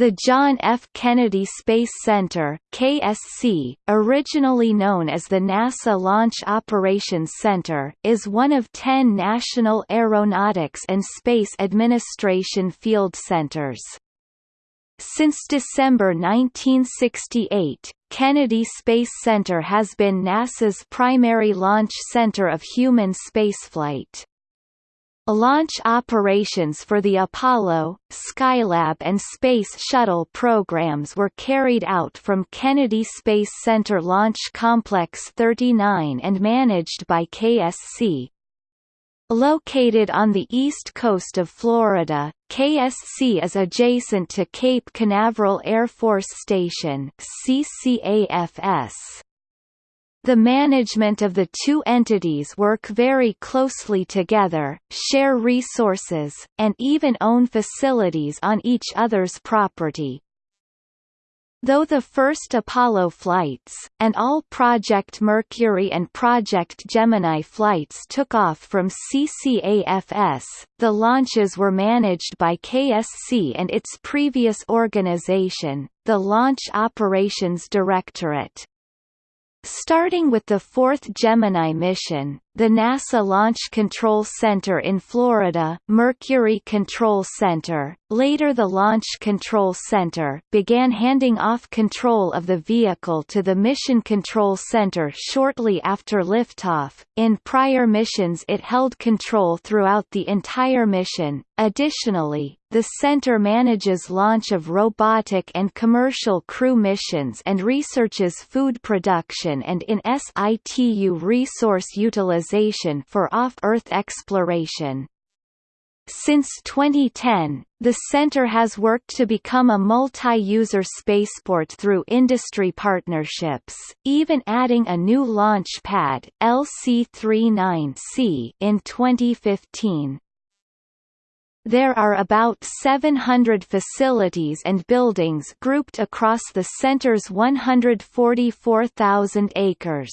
The John F. Kennedy Space Center KSC, originally known as the NASA Launch Operations Center, is one of ten National Aeronautics and Space Administration field centers. Since December 1968, Kennedy Space Center has been NASA's primary launch center of human spaceflight. Launch operations for the Apollo, Skylab and Space Shuttle programs were carried out from Kennedy Space Center Launch Complex 39 and managed by KSC. Located on the east coast of Florida, KSC is adjacent to Cape Canaveral Air Force Station CCAFS. The management of the two entities work very closely together, share resources, and even own facilities on each other's property. Though the first Apollo flights, and all Project Mercury and Project Gemini flights took off from CCAFS, the launches were managed by KSC and its previous organization, the Launch Operations Directorate. Starting with the fourth Gemini mission, the NASA Launch Control Center in Florida Mercury Control Center, later the Launch Control Center began handing off control of the vehicle to the Mission Control Center shortly after liftoff. In prior missions it held control throughout the entire mission. Additionally, the center manages launch of robotic and commercial crew missions and researches food production and in situ resource utilization for off-Earth exploration. Since 2010, the center has worked to become a multi-user spaceport through industry partnerships, even adding a new launch pad LC-39C in 2015. There are about 700 facilities and buildings grouped across the center's 144,000 acres.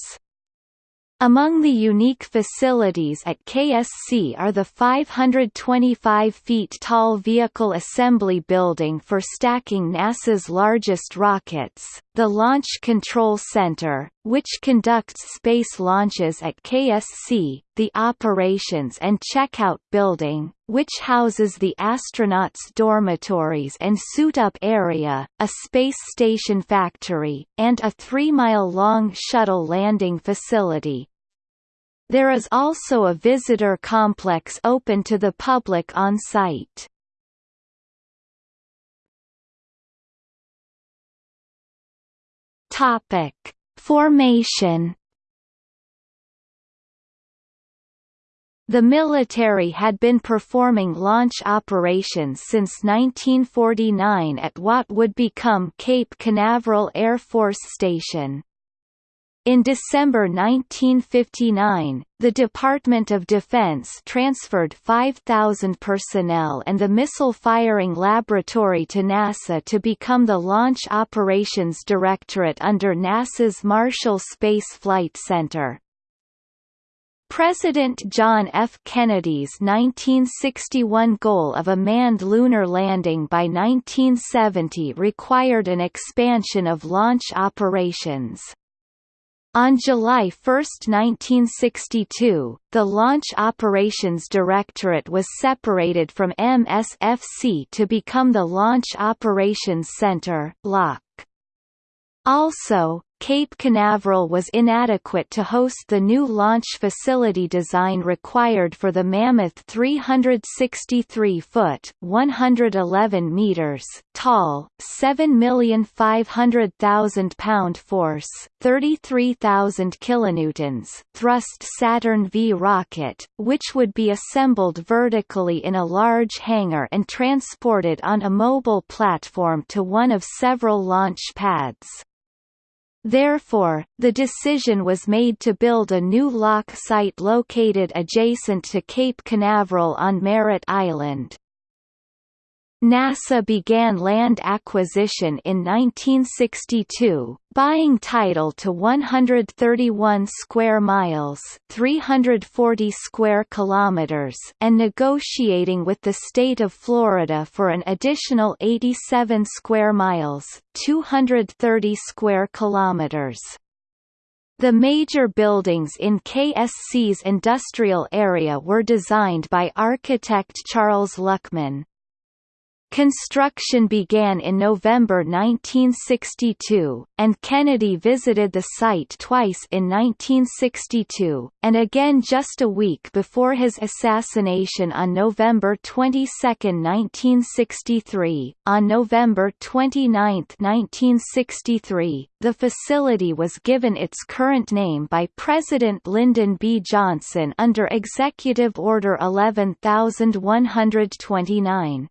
Among the unique facilities at KSC are the 525 feet tall Vehicle Assembly Building for stacking NASA's largest rockets, the Launch Control Center, which conducts space launches at KSC, the Operations and Checkout Building, which houses the astronauts' dormitories and suit-up area, a space station factory, and a three-mile-long shuttle landing facility. There is also a visitor complex open to the public on site. Topic: Formation The military had been performing launch operations since 1949 at what would become Cape Canaveral Air Force Station. In December 1959, the Department of Defense transferred 5,000 personnel and the Missile Firing Laboratory to NASA to become the Launch Operations Directorate under NASA's Marshall Space Flight Center. President John F. Kennedy's 1961 goal of a manned lunar landing by 1970 required an expansion of launch operations. On July 1, 1962, the Launch Operations Directorate was separated from MSFC to become the Launch Operations Center LOC. Also, Cape Canaveral was inadequate to host the new launch facility design required for the Mammoth 363-foot (111 meters) tall, 7,500,000 pound force, 33,000 kilonewtons thrust Saturn V rocket, which would be assembled vertically in a large hangar and transported on a mobile platform to one of several launch pads. Therefore, the decision was made to build a new LOC site located adjacent to Cape Canaveral on Merritt Island. NASA began land acquisition in 1962, buying title to 131 square miles, 340 square kilometers, and negotiating with the state of Florida for an additional 87 square miles, 230 square kilometers. The major buildings in KSC's industrial area were designed by architect Charles Luckman. Construction began in November 1962, and Kennedy visited the site twice in 1962, and again just a week before his assassination on November 22, 1963. On November 29, 1963, the facility was given its current name by President Lyndon B. Johnson under Executive Order 11129.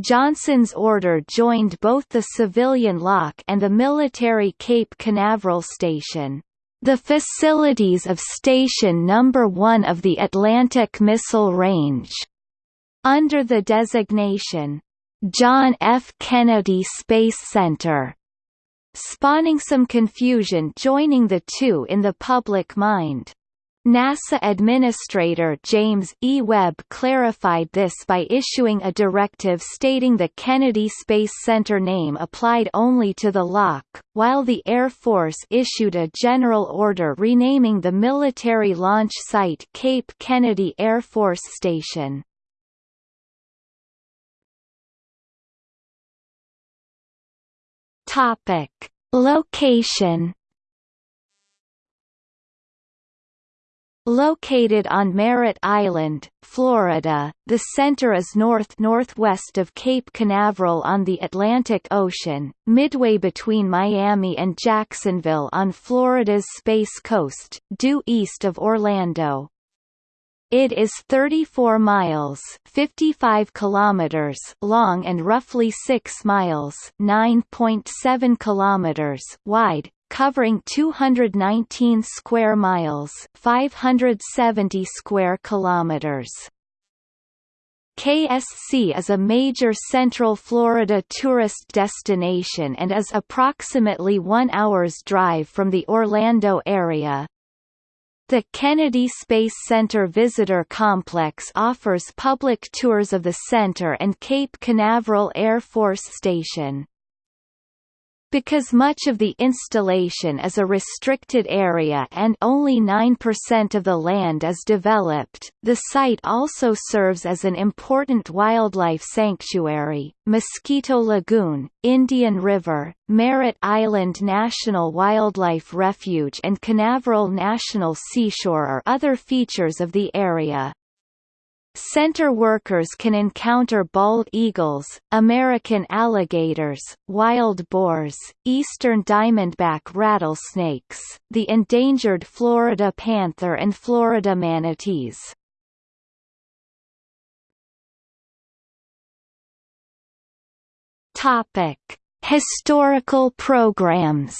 Johnson's order joined both the civilian LOC and the military Cape Canaveral station. The facilities of Station No. 1 of the Atlantic Missile Range, under the designation, John F. Kennedy Space Center, spawning some confusion joining the two in the public mind. NASA Administrator James E. Webb clarified this by issuing a directive stating the Kennedy Space Center name applied only to the LOC, while the Air Force issued a general order renaming the military launch site Cape Kennedy Air Force Station. Topic. Location Located on Merritt Island, Florida, the center is north-northwest of Cape Canaveral on the Atlantic Ocean, midway between Miami and Jacksonville on Florida's Space Coast, due east of Orlando. It is 34 miles 55 kilometers long and roughly 6 miles 9.7 kilometers wide, covering 219 square miles, 570 square kilometers. KSC is a major Central Florida tourist destination and is approximately one hour's drive from the Orlando area. The Kennedy Space Center Visitor Complex offers public tours of the center and Cape Canaveral Air Force Station. Because much of the installation is a restricted area and only 9% of the land is developed, the site also serves as an important wildlife sanctuary. Mosquito Lagoon, Indian River, Merritt Island National Wildlife Refuge and Canaveral National Seashore are other features of the area. Center workers can encounter bald eagles, American alligators, wild boars, eastern diamondback rattlesnakes, the endangered Florida panther and Florida manatees. Topic: Historical programs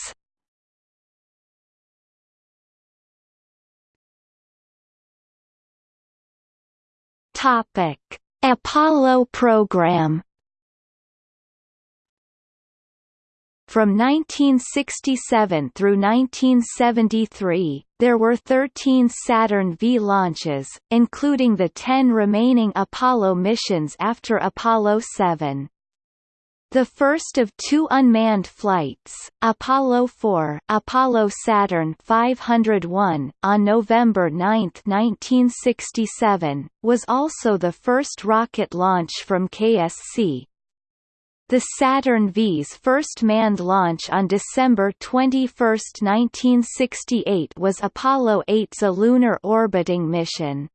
Topic: Apollo program. From 1967 through 1973, there were 13 Saturn V launches, including the 10 remaining Apollo missions after Apollo 7. The first of two unmanned flights, Apollo 4 Apollo Saturn 501, on November 9, 1967, was also the first rocket launch from KSC. The Saturn V's first manned launch on December 21, 1968 was Apollo 8's a lunar orbiting mission.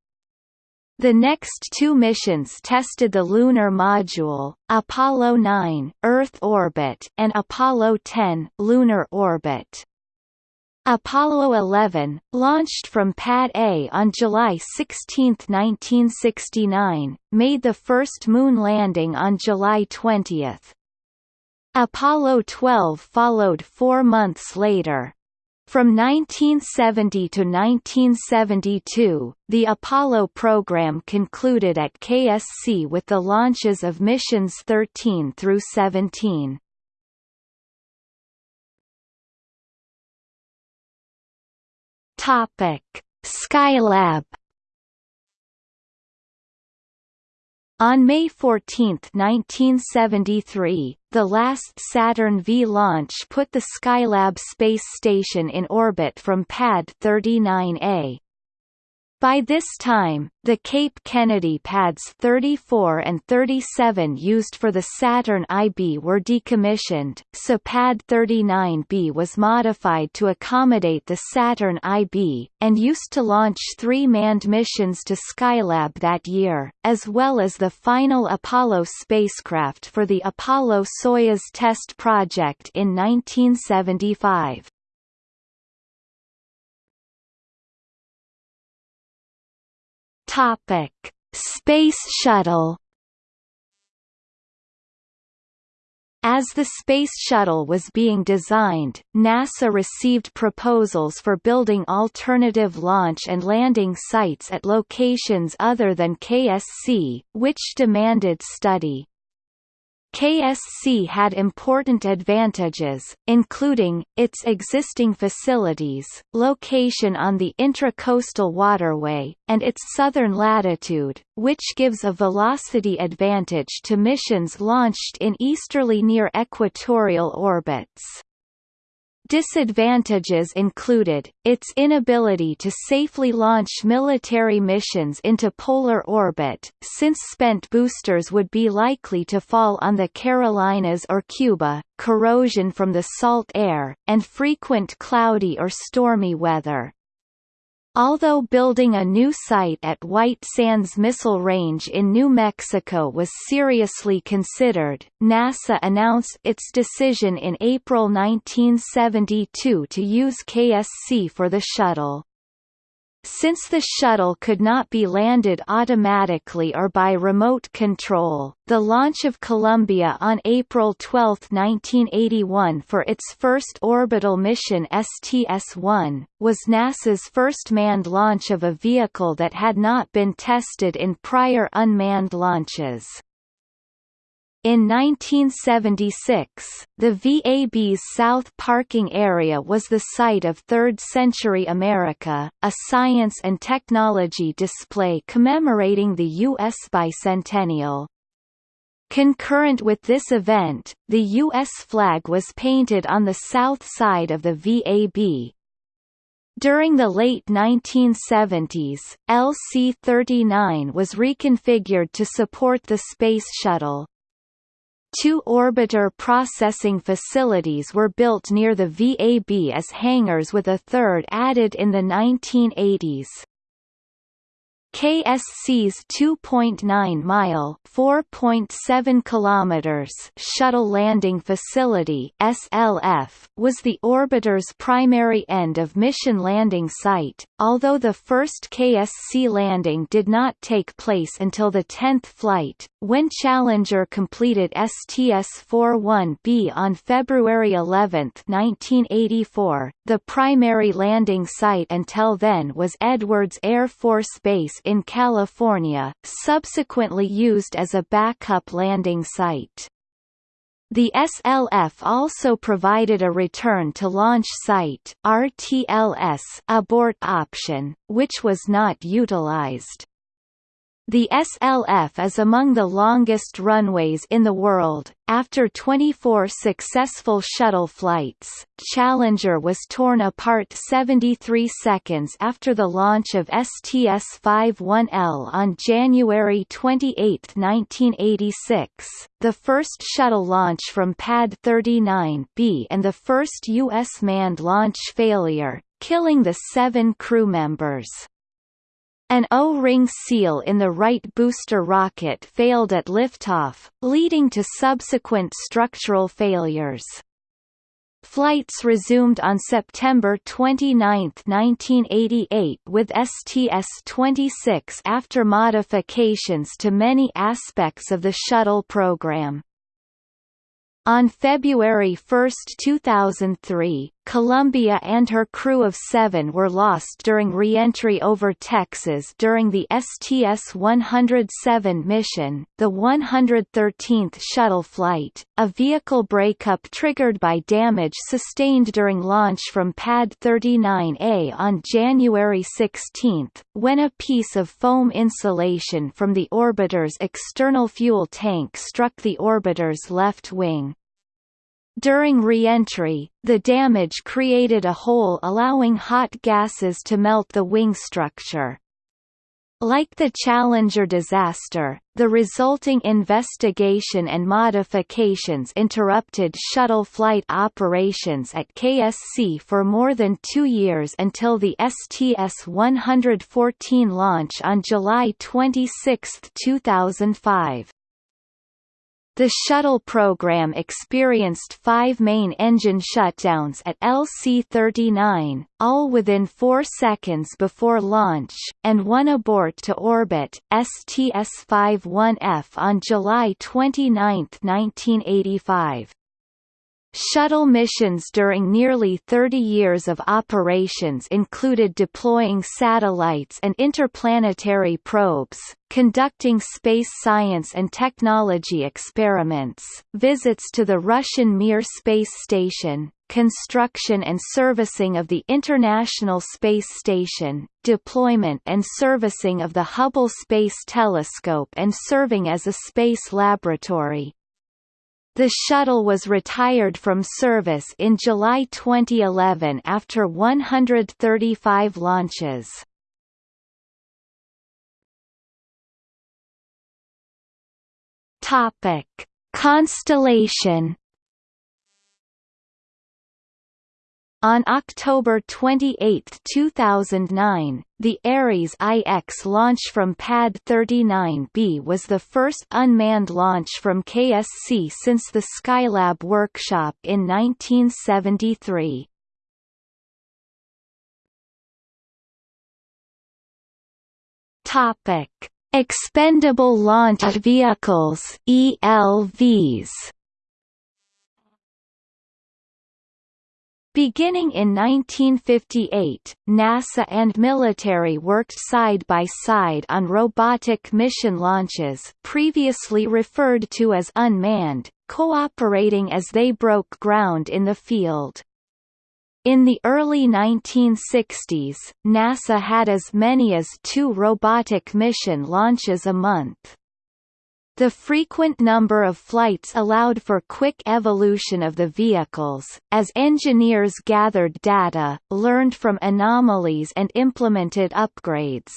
The next two missions tested the lunar module, Apollo 9 Earth orbit and Apollo 10 lunar orbit. Apollo 11, launched from Pad A on July 16, 1969, made the first moon landing on July 20. Apollo 12 followed four months later. From 1970 to 1972, the Apollo program concluded at KSC with the launches of missions 13 through 17. Topic: Skylab On May 14, 1973, the last Saturn V launch put the Skylab space station in orbit from Pad 39A. By this time, the Cape Kennedy pads 34 and 37 used for the Saturn IB were decommissioned, so pad 39B was modified to accommodate the Saturn IB, and used to launch three manned missions to Skylab that year, as well as the final Apollo spacecraft for the Apollo-Soyuz test project in 1975. Topic: Space Shuttle. As the Space Shuttle was being designed, NASA received proposals for building alternative launch and landing sites at locations other than KSC, which demanded study. KSC had important advantages, including, its existing facilities, location on the intracoastal waterway, and its southern latitude, which gives a velocity advantage to missions launched in easterly near equatorial orbits. Disadvantages included, its inability to safely launch military missions into polar orbit, since spent boosters would be likely to fall on the Carolinas or Cuba, corrosion from the salt air, and frequent cloudy or stormy weather. Although building a new site at White Sands Missile Range in New Mexico was seriously considered, NASA announced its decision in April 1972 to use KSC for the shuttle. Since the shuttle could not be landed automatically or by remote control, the launch of Columbia on April 12, 1981 for its first orbital mission STS-1, was NASA's first manned launch of a vehicle that had not been tested in prior unmanned launches. In 1976, the VAB's South Parking Area was the site of Third Century America, a science and technology display commemorating the U.S. bicentennial. Concurrent with this event, the U.S. flag was painted on the south side of the VAB, during the late 1970s, LC-39 was reconfigured to support the Space Shuttle. Two orbiter processing facilities were built near the VAB as hangars with a third added in the 1980s. KSC's 2.9-mile (4.7 kilometers) shuttle landing facility (SLF) was the orbiter's primary end of mission landing site, although the first KSC landing did not take place until the 10th flight, when Challenger completed STS-41B on February 11, 1984. The primary landing site until then was Edwards Air Force Base in California, subsequently used as a backup landing site. The SLF also provided a return to launch site RTLS abort option, which was not utilized. The SLF is among the longest runways in the world. After 24 successful shuttle flights, Challenger was torn apart 73 seconds after the launch of STS-51L on January 28, 1986, the first shuttle launch from Pad 39B and the first U.S. manned launch failure, killing the seven crew members. An O-ring seal in the right booster rocket failed at liftoff, leading to subsequent structural failures. Flights resumed on September 29, 1988 with STS-26 after modifications to many aspects of the shuttle program. On February 1, 2003, Columbia and her crew of seven were lost during re-entry over Texas during the STS-107 mission, the 113th shuttle flight, a vehicle breakup triggered by damage sustained during launch from Pad 39A on January 16, when a piece of foam insulation from the orbiter's external fuel tank struck the orbiter's left wing. During re-entry, the damage created a hole allowing hot gases to melt the wing structure. Like the Challenger disaster, the resulting investigation and modifications interrupted shuttle flight operations at KSC for more than two years until the STS-114 launch on July 26, 2005. The shuttle program experienced five main engine shutdowns at LC-39, all within four seconds before launch, and one abort to orbit, STS-51F on July 29, 1985. Shuttle missions during nearly 30 years of operations included deploying satellites and interplanetary probes, conducting space science and technology experiments, visits to the Russian Mir space station, construction and servicing of the International Space Station, deployment and servicing of the Hubble Space Telescope and serving as a space laboratory. The shuttle was retired from service in July 2011 after 135 launches. Topic: Constellation On October 28, 2009, the Ares IX launch from Pad 39B was the first unmanned launch from KSC since the Skylab workshop in 1973. Topic: Expendable Launch Vehicles (ELVs). Beginning in 1958, NASA and military worked side by side on robotic mission launches previously referred to as unmanned, cooperating as they broke ground in the field. In the early 1960s, NASA had as many as two robotic mission launches a month. The frequent number of flights allowed for quick evolution of the vehicles, as engineers gathered data, learned from anomalies and implemented upgrades.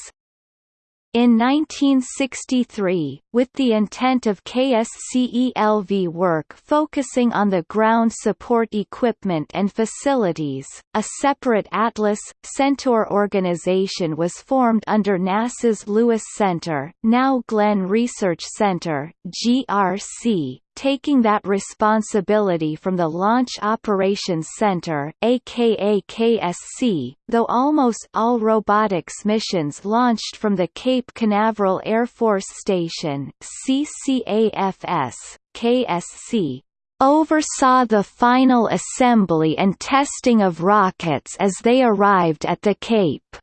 In 1963, with the intent of KSCELV work focusing on the ground support equipment and facilities, a separate Atlas, Centaur organization was formed under NASA's Lewis Center now Glenn Research Center GRC, taking that responsibility from the Launch Operations Center aka KSC, though almost all robotics missions launched from the Cape Canaveral Air Force Station CCAFS, KSC, oversaw the final assembly and testing of rockets as they arrived at the Cape.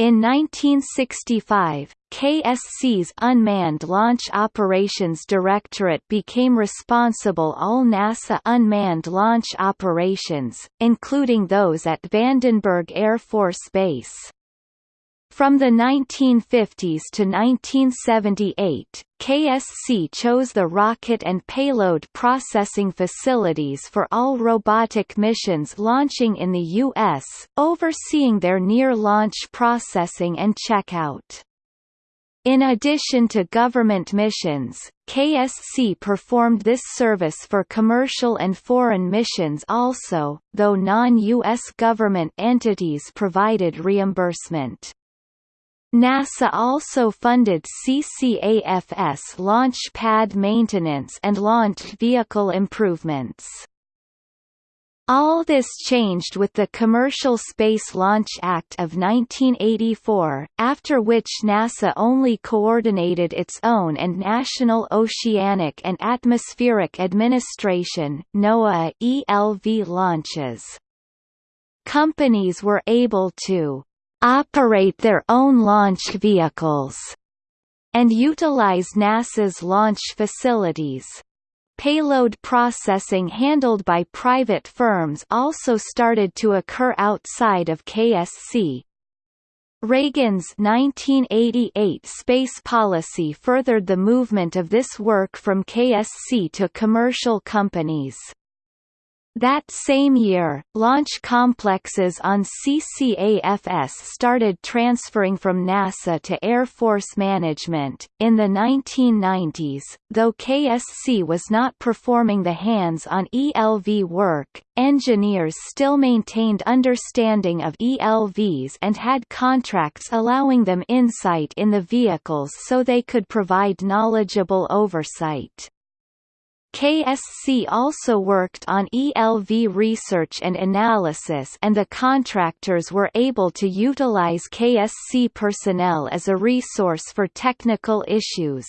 In 1965, KSC's Unmanned Launch Operations Directorate became responsible all NASA unmanned launch operations, including those at Vandenberg Air Force Base. From the 1950s to 1978, KSC chose the rocket and payload processing facilities for all robotic missions launching in the U.S., overseeing their near-launch processing and checkout. In addition to government missions, KSC performed this service for commercial and foreign missions also, though non-U.S. government entities provided reimbursement. NASA also funded CCAFS launch pad maintenance and launch vehicle improvements. All this changed with the Commercial Space Launch Act of 1984, after which NASA only coordinated its own and National Oceanic and Atmospheric Administration NOAA ELV launches. Companies were able to operate their own launch vehicles and utilize NASA's launch facilities. Payload processing handled by private firms also started to occur outside of KSC. Reagan's 1988 space policy furthered the movement of this work from KSC to commercial companies. That same year, launch complexes on CCAFS started transferring from NASA to Air Force Management. In the 1990s, though KSC was not performing the hands on ELV work, engineers still maintained understanding of ELVs and had contracts allowing them insight in the vehicles so they could provide knowledgeable oversight. KSC also worked on ELV research and analysis and the contractors were able to utilize KSC personnel as a resource for technical issues.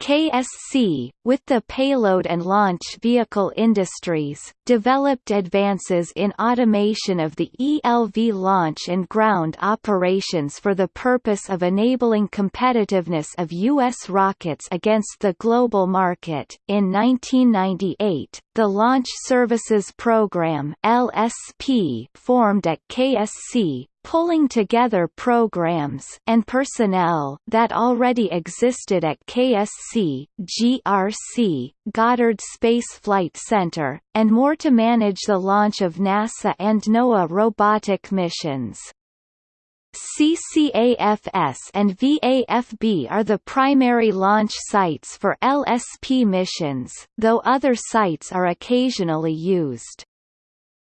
KSC, with the payload and launch vehicle industries, developed advances in automation of the ELV launch and ground operations for the purpose of enabling competitiveness of U.S. rockets against the global market. In 1998, the Launch Services Program (LSP) formed at KSC, pulling together programs and personnel that already existed at KSC, GRC, Goddard Space Flight Center, and more to manage the launch of NASA and NOAA robotic missions. CCAFS and VAFB are the primary launch sites for LSP missions, though other sites are occasionally used.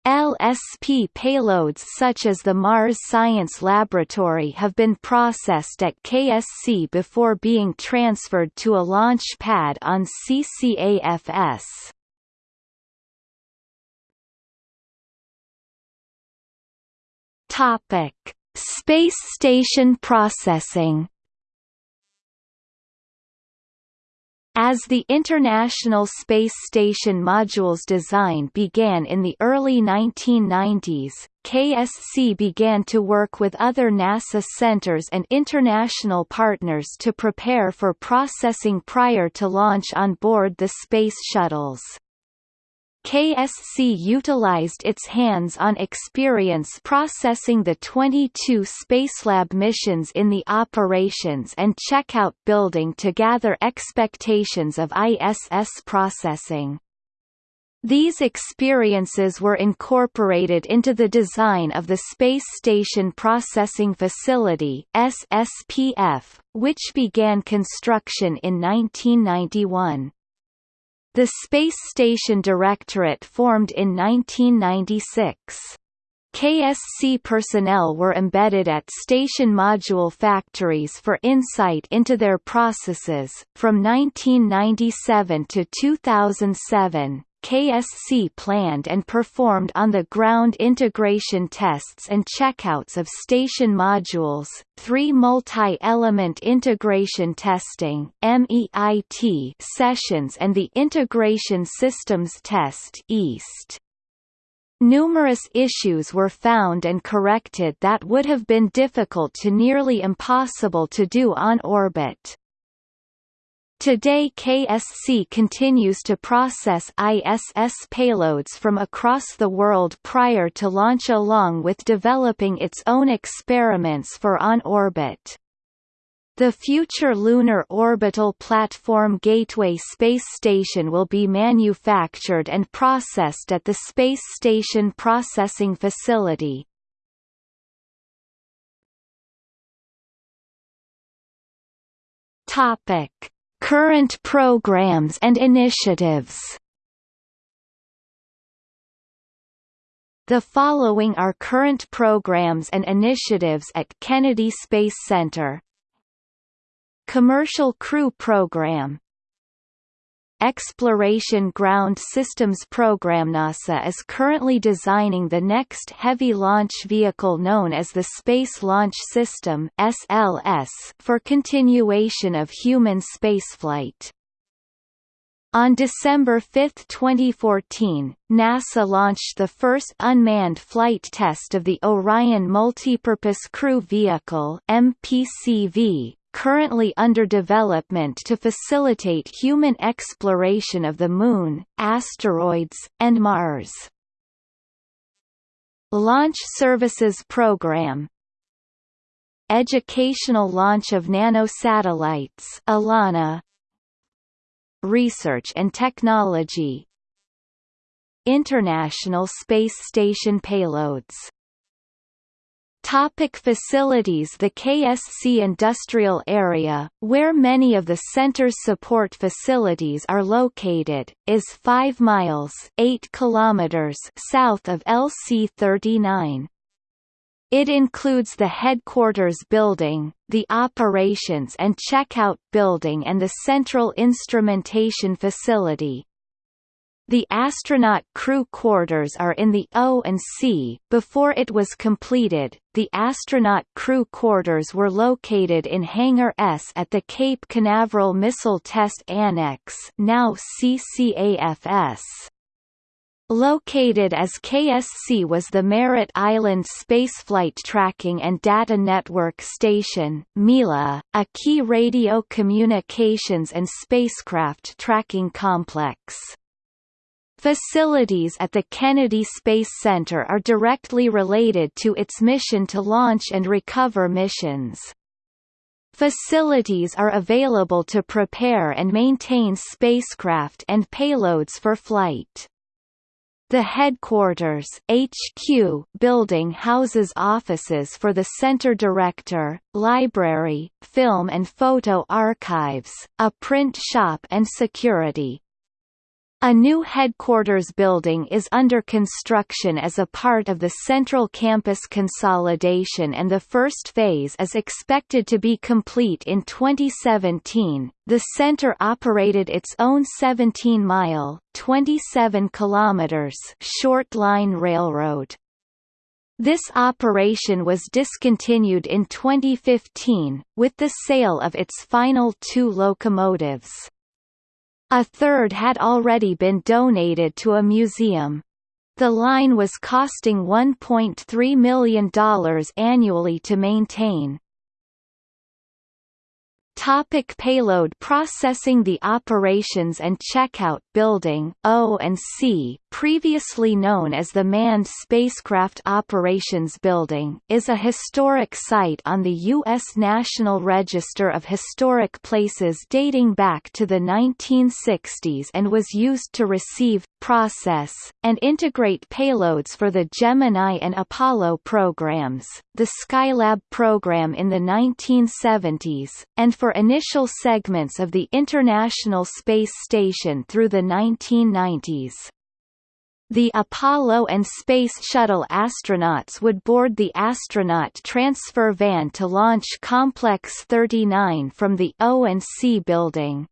LSP payloads such as the Mars Science Laboratory have been processed at KSC before being transferred to a launch pad on CCAFS. Topic: Space station processing As the International Space Station module's design began in the early 1990s, KSC began to work with other NASA centers and international partners to prepare for processing prior to launch on board the Space Shuttles. KSC utilized its hands-on experience processing the 22 Spacelab missions in the Operations and Checkout building to gather expectations of ISS processing. These experiences were incorporated into the design of the Space Station Processing Facility SSPF, which began construction in 1991. The Space Station Directorate formed in 1996. KSC personnel were embedded at station module factories for insight into their processes. From 1997 to 2007, KSC planned and performed on-the-ground integration tests and checkouts of station modules, three multi-element integration testing MEIT sessions and the Integration Systems Test IST. Numerous issues were found and corrected that would have been difficult to nearly impossible to do on orbit. Today KSC continues to process ISS payloads from across the world prior to launch along with developing its own experiments for on-orbit. The future Lunar Orbital Platform Gateway space station will be manufactured and processed at the Space Station Processing Facility. Topic Current programs and initiatives. The following are current programs and initiatives at Kennedy Space Center. Commercial Crew Program Exploration Ground Systems Program NASA is currently designing the next heavy launch vehicle known as the Space Launch System (SLS) for continuation of human spaceflight. On December 5, 2014, NASA launched the first unmanned flight test of the Orion Multipurpose Crew Vehicle MPCV, currently under development to facilitate human exploration of the Moon, asteroids, and Mars. Launch Services Program Educational launch of nanosatellites ELaNa. Research and Technology. International Space Station payloads Topic facilities The KSC industrial area, where many of the center's support facilities are located, is 5 miles 8 kilometers south of LC-39. It includes the headquarters building, the operations and checkout building and the central instrumentation facility. The astronaut crew quarters are in the O and C. Before it was completed, the astronaut crew quarters were located in Hangar S at the Cape Canaveral Missile Test Annex, now CCAFS. Located as KSC was the Merritt Island Spaceflight Tracking and Data Network Station MILA, a key radio communications and spacecraft tracking complex. Facilities at the Kennedy Space Center are directly related to its mission to launch and recover missions. Facilities are available to prepare and maintain spacecraft and payloads for flight. The headquarters HQ building houses offices for the center director, library, film and photo archives, a print shop and security. A new headquarters building is under construction as a part of the Central Campus consolidation and the first phase is expected to be complete in 2017. The center operated its own 17-mile (27 kilometers) short line railroad. This operation was discontinued in 2015, with the sale of its final two locomotives. A third had already been donated to a museum. The line was costing $1.3 million annually to maintain. Topic payload processing The Operations and Checkout Building O&C, previously known as the Manned Spacecraft Operations Building, is a historic site on the U.S. National Register of Historic Places dating back to the 1960s and was used to receive, process, and integrate payloads for the Gemini and Apollo programs, the Skylab program in the 1970s, and for initial segments of the International Space Station through the 1990s. The Apollo and Space Shuttle astronauts would board the astronaut transfer van to launch Complex 39 from the O&C building.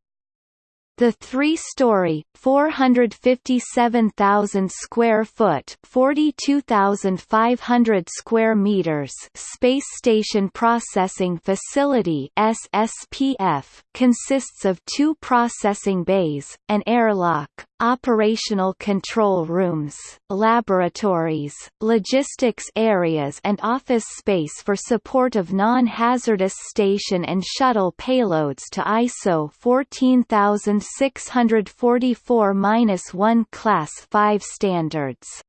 The three-story, 457,000 square foot, 42,500 square meters Space Station Processing Facility (SSPF) consists of two processing bays, an airlock, operational control rooms, laboratories, logistics areas and office space for support of non-hazardous station and shuttle payloads to ISO 14644-1 Class 5 standards.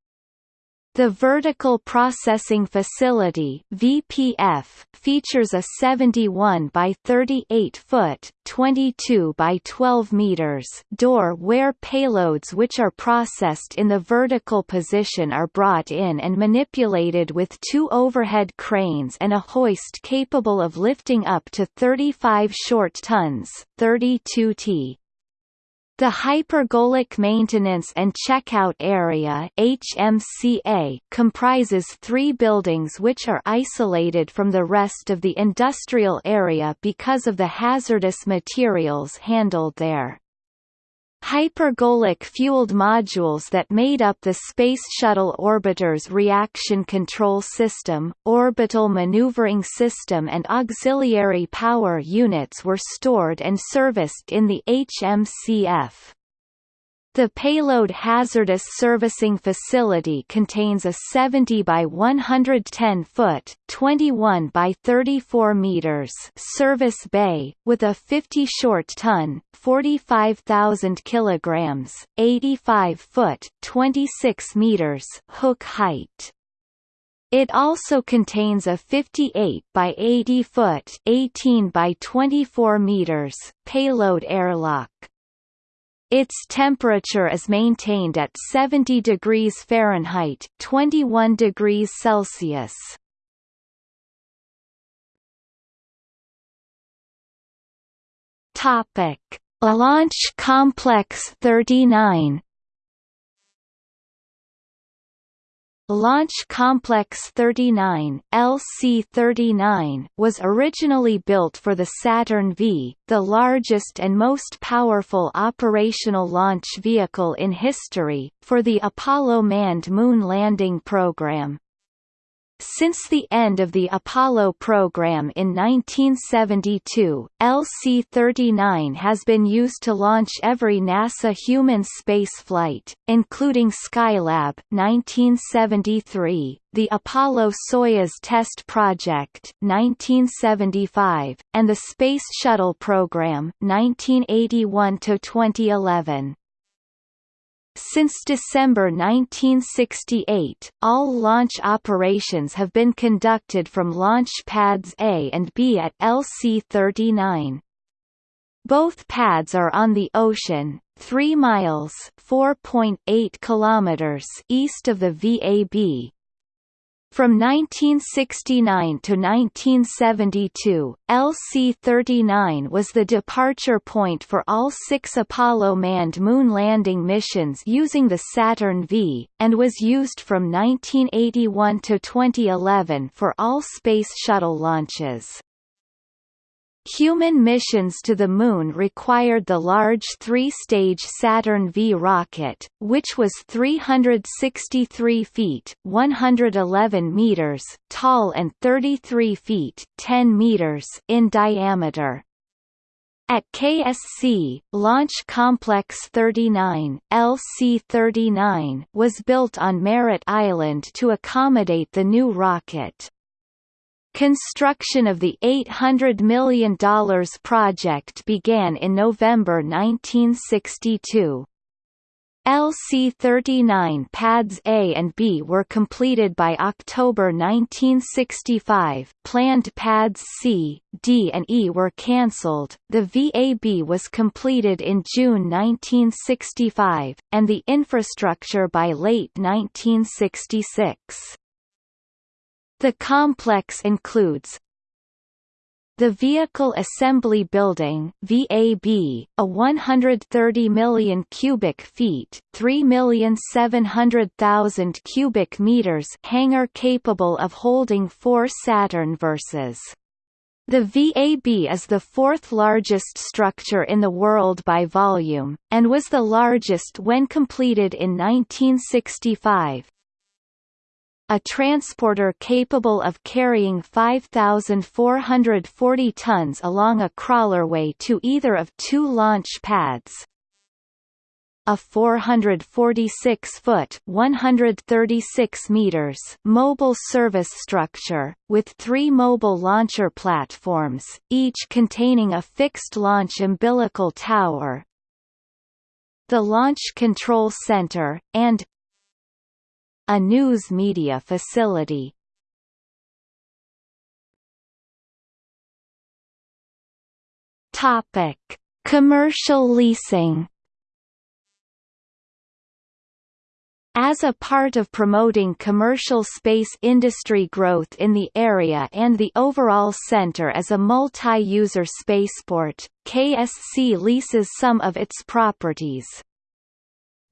The Vertical Processing Facility (VPF) features a 71 by 38 foot (22 by 12 meters) door where payloads which are processed in the vertical position are brought in and manipulated with two overhead cranes and a hoist capable of lifting up to 35 short tons, 32 t. The Hypergolic Maintenance and Checkout Area HMCA comprises three buildings which are isolated from the rest of the industrial area because of the hazardous materials handled there. Hypergolic-fueled modules that made up the Space Shuttle Orbiter's reaction control system, orbital maneuvering system and auxiliary power units were stored and serviced in the HMCF. The Payload Hazardous Servicing Facility contains a 70 by 110 foot (21 by 34 meters) service bay with a 50 short ton (45,000 kilograms), 85 foot (26 meters) hook height. It also contains a 58 by 80 foot (18 by 24 meters) payload airlock. Its temperature is maintained at 70 degrees Fahrenheit 21 degrees Celsius. Topic: Launch Complex 39 Launch Complex 39 LC-39 was originally built for the Saturn V, the largest and most powerful operational launch vehicle in history, for the Apollo manned moon landing program. Since the end of the Apollo program in 1972, LC-39 has been used to launch every NASA human spaceflight, including Skylab 1973, the Apollo-Soyuz Test Project 1975, and the Space Shuttle program 1981 to 2011. Since December 1968, all launch operations have been conducted from launch pads A and B at LC-39. Both pads are on the ocean, 3 miles (4.8 kilometers) east of the VAB, from 1969 to 1972, LC-39 was the departure point for all six Apollo manned moon landing missions using the Saturn V, and was used from 1981 to 2011 for all Space Shuttle launches. Human missions to the Moon required the large three-stage Saturn V rocket, which was 363 feet 111 meters tall and 33 feet 10 meters in diameter. At KSC, Launch Complex 39 LC-39 was built on Merritt Island to accommodate the new rocket. Construction of the $800 million project began in November 1962. LC-39 pads A and B were completed by October 1965 planned pads C, D and E were cancelled, the VAB was completed in June 1965, and the infrastructure by late 1966. The complex includes the Vehicle Assembly Building VAB, a 130 million cubic feet 3,700,000 cubic meters hangar capable of holding four Saturn versus the VAB is the fourth largest structure in the world by volume, and was the largest when completed in 1965, a transporter capable of carrying 5,440 tons along a crawlerway to either of two launch pads. A 446-foot (136 meters) mobile service structure, with three mobile launcher platforms, each containing a fixed launch umbilical tower, the Launch Control Center, and a news media facility. Topic: Commercial leasing. As a part of promoting commercial space industry growth in the area and the overall center as a multi-user spaceport, KSC leases some of its properties.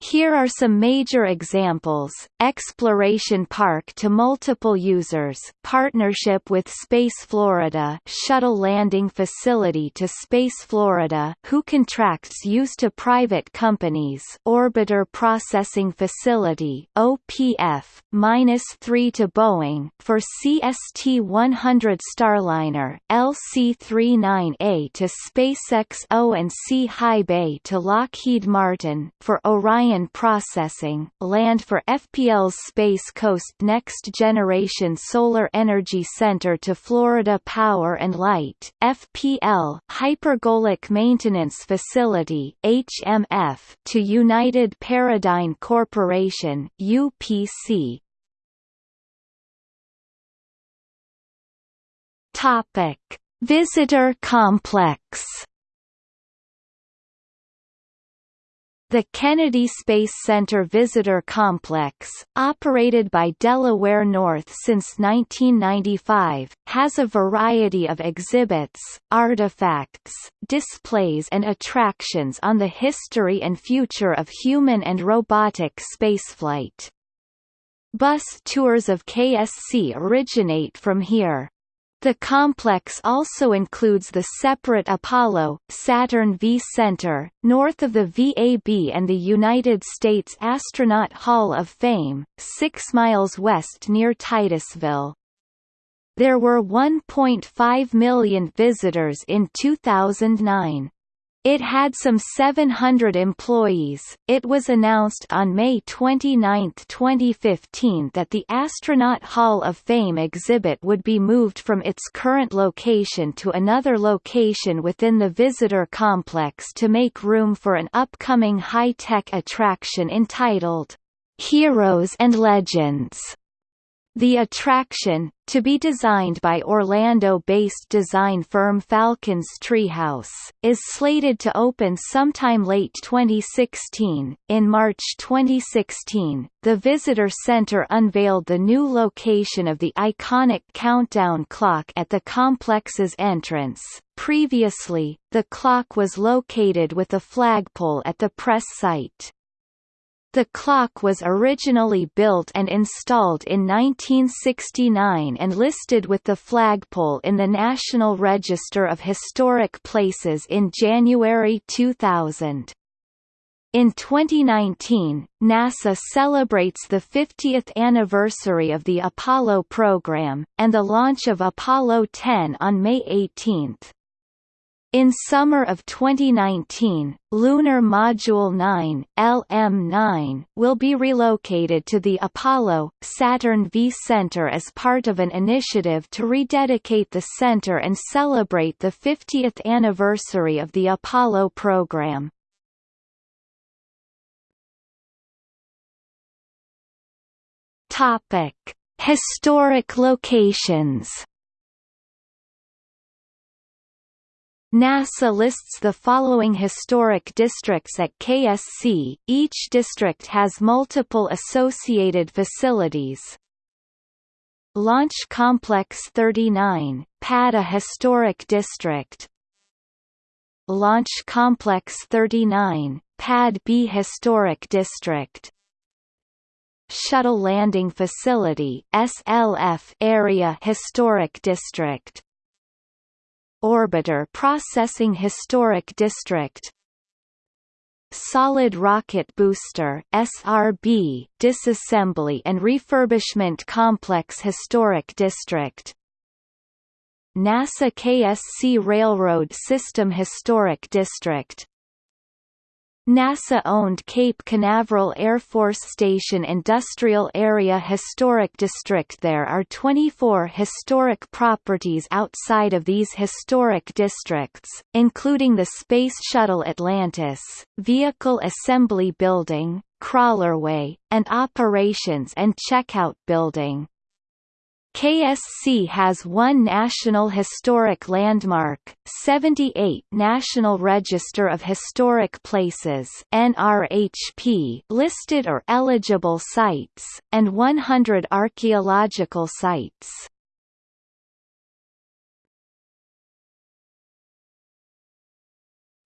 Here are some major examples, Exploration Park to multiple users. Partnership with Space Florida shuttle landing facility to Space Florida who contracts use to private companies. Orbiter Processing Facility OPF, -3 to Boeing, for CST-100 Starliner LC-39A to SpaceX O&C High Bay to Lockheed Martin, for Orion Orion Processing, land for FPL's Space Coast Next Generation Solar Energy Center to Florida Power and Light, FPL Hypergolic Maintenance Facility HMF to United Paradigm Corporation UPC. Topic: Visitor Complex The Kennedy Space Center Visitor Complex, operated by Delaware North since 1995, has a variety of exhibits, artifacts, displays and attractions on the history and future of human and robotic spaceflight. Bus tours of KSC originate from here. The complex also includes the separate Apollo, Saturn V Center, north of the VAB and the United States Astronaut Hall of Fame, six miles west near Titusville. There were 1.5 million visitors in 2009. It had some 700 employees. It was announced on May 29, 2015 that the Astronaut Hall of Fame exhibit would be moved from its current location to another location within the visitor complex to make room for an upcoming high-tech attraction entitled Heroes and Legends. The attraction, to be designed by Orlando-based design firm Falcon's Treehouse, is slated to open sometime late 2016. In March 2016, the visitor center unveiled the new location of the iconic countdown clock at the complex's entrance. Previously, the clock was located with a flagpole at the press site. The clock was originally built and installed in 1969 and listed with the flagpole in the National Register of Historic Places in January 2000. In 2019, NASA celebrates the 50th anniversary of the Apollo program, and the launch of Apollo 10 on May 18. In summer of 2019, Lunar Module 9 LM9 will be relocated to the Apollo Saturn V Center as part of an initiative to rededicate the center and celebrate the 50th anniversary of the Apollo program. Topic: Historic locations NASA lists the following historic districts at KSC, each district has multiple associated facilities. Launch Complex 39, PAD A Historic District. Launch Complex 39, PAD B Historic District. Shuttle Landing Facility SLF Area Historic District Orbiter Processing Historic District. Solid Rocket Booster SRB Disassembly and Refurbishment Complex Historic District. NASA KSC Railroad System Historic District NASA-owned Cape Canaveral Air Force Station Industrial Area Historic District There are 24 historic properties outside of these historic districts, including the Space Shuttle Atlantis, Vehicle Assembly Building, Crawlerway, and Operations and Checkout Building. KSC has one National Historic Landmark, 78 National Register of Historic Places NRHP listed or eligible sites, and 100 archaeological sites.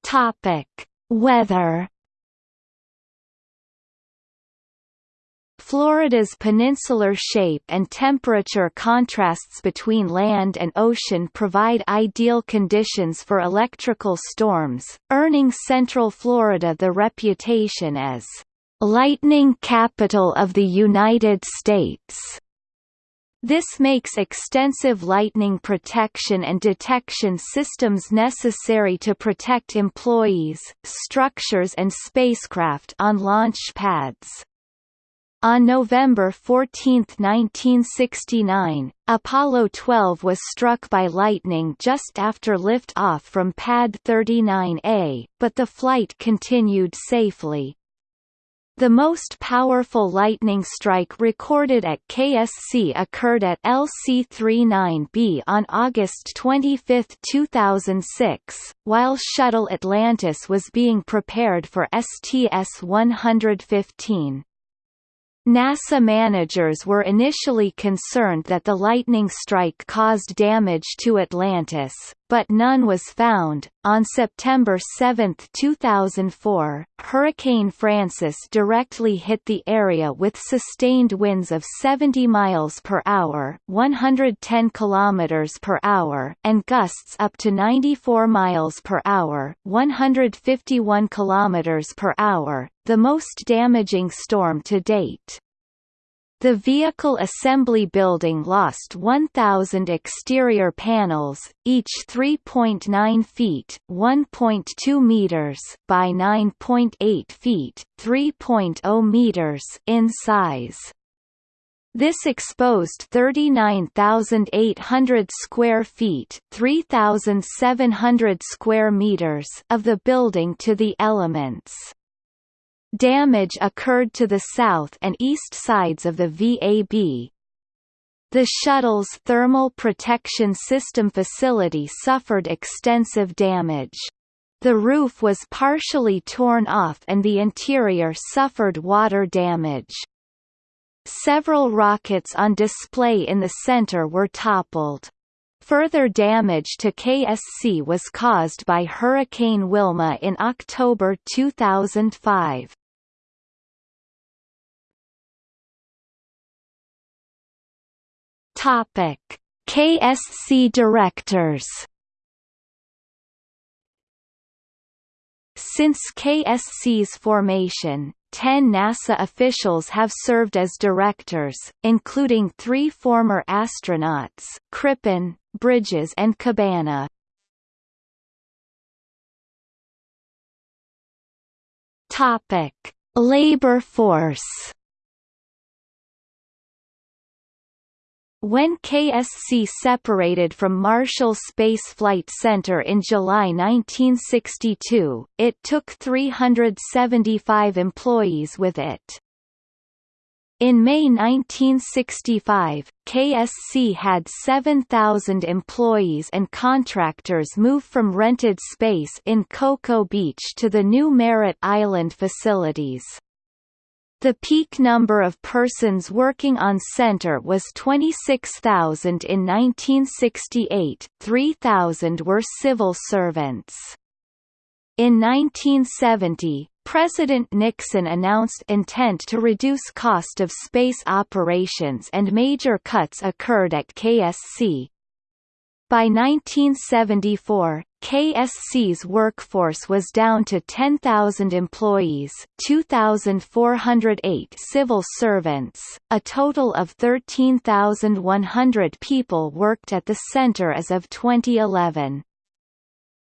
Topic: Weather Florida's peninsular shape and temperature contrasts between land and ocean provide ideal conditions for electrical storms, earning Central Florida the reputation as lightning capital of the United States. This makes extensive lightning protection and detection systems necessary to protect employees, structures and spacecraft on launch pads. On November 14, 1969, Apollo 12 was struck by lightning just after lift-off from Pad 39A, but the flight continued safely. The most powerful lightning strike recorded at KSC occurred at LC-39B on August 25, 2006, while Shuttle Atlantis was being prepared for STS-115. NASA managers were initially concerned that the lightning strike caused damage to Atlantis, but none was found. On September 7, 2004, Hurricane Frances directly hit the area with sustained winds of 70 miles per hour, 110 kilometers per hour, and gusts up to 94 miles per hour, 151 kilometers per hour, the most damaging storm to date. The vehicle assembly building lost 1,000 exterior panels, each 3.9 feet (1.2 meters) by 9.8 feet (3.0 meters) in size. This exposed 39,800 square feet (3,700 square meters) of the building to the elements. Damage occurred to the south and east sides of the VAB. The shuttle's thermal protection system facility suffered extensive damage. The roof was partially torn off and the interior suffered water damage. Several rockets on display in the center were toppled. Further damage to KSC was caused by Hurricane Wilma in October 2005. Topic: KSC directors. Since KSC's formation, ten NASA officials have served as directors, including three former astronauts, Crippen, Bridges and Cabana. Topic: Labor force When KSC separated from Marshall Space Flight Center in July 1962, it took 375 employees with it. In May 1965, KSC had 7,000 employees and contractors move from rented space in Cocoa Beach to the new Merritt Island facilities. The peak number of persons working on center was 26,000 in 1968, 3,000 were civil servants. In 1970, President Nixon announced intent to reduce cost of space operations and major cuts occurred at KSC, by 1974, KSC's workforce was down to 10,000 employees 2,408 civil servants, a total of 13,100 people worked at the center as of 2011.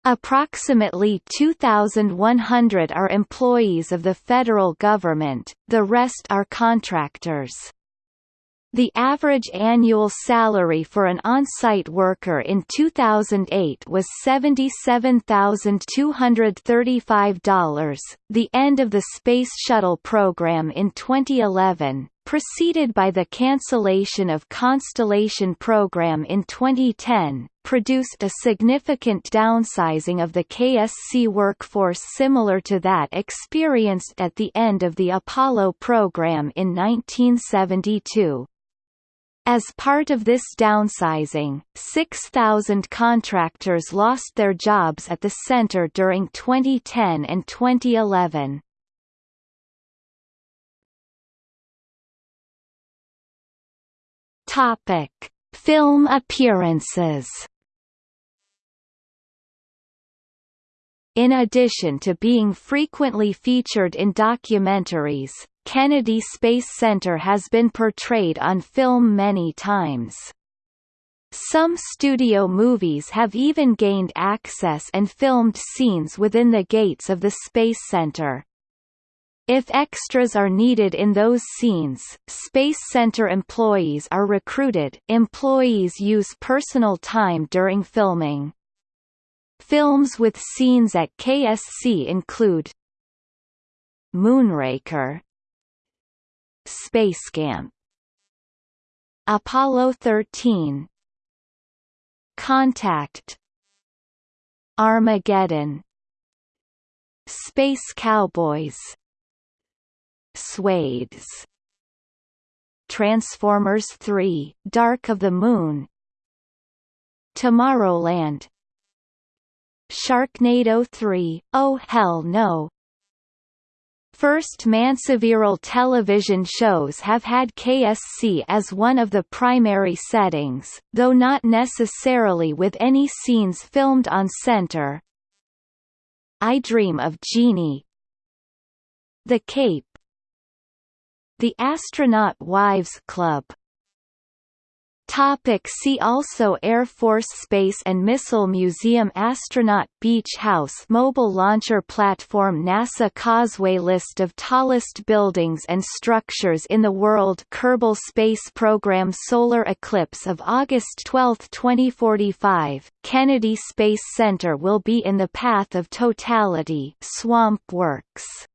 Approximately 2,100 are employees of the federal government, the rest are contractors. The average annual salary for an on-site worker in 2008 was $77,235. The end of the Space Shuttle program in 2011, preceded by the cancellation of Constellation program in 2010, produced a significant downsizing of the KSC workforce similar to that experienced at the end of the Apollo program in 1972. As part of this downsizing, 6,000 contractors lost their jobs at the center during 2010 and 2011. Topic: Film appearances. In addition to being frequently featured in documentaries, Kennedy Space Center has been portrayed on film many times. Some studio movies have even gained access and filmed scenes within the gates of the Space Center. If extras are needed in those scenes, Space Center employees are recruited employees use personal time during filming. Films with scenes at KSC include Moonraker Spacecamp Apollo 13 Contact. Armageddon. Space Cowboys. Swades Transformers 3 Dark of the Moon. Tomorrowland. Sharknado 3 Oh Hell No First Man several television shows have had KSC as one of the primary settings, though not necessarily with any scenes filmed on center. I Dream of Jeannie The Cape The Astronaut Wives Club Topic see also Air Force Space and Missile Museum Astronaut Beach House Mobile Launcher Platform NASA Causeway List of tallest buildings and structures in the world Kerbal Space Program Solar eclipse of August 12, 2045, Kennedy Space Center will be in the path of totality Swamp Works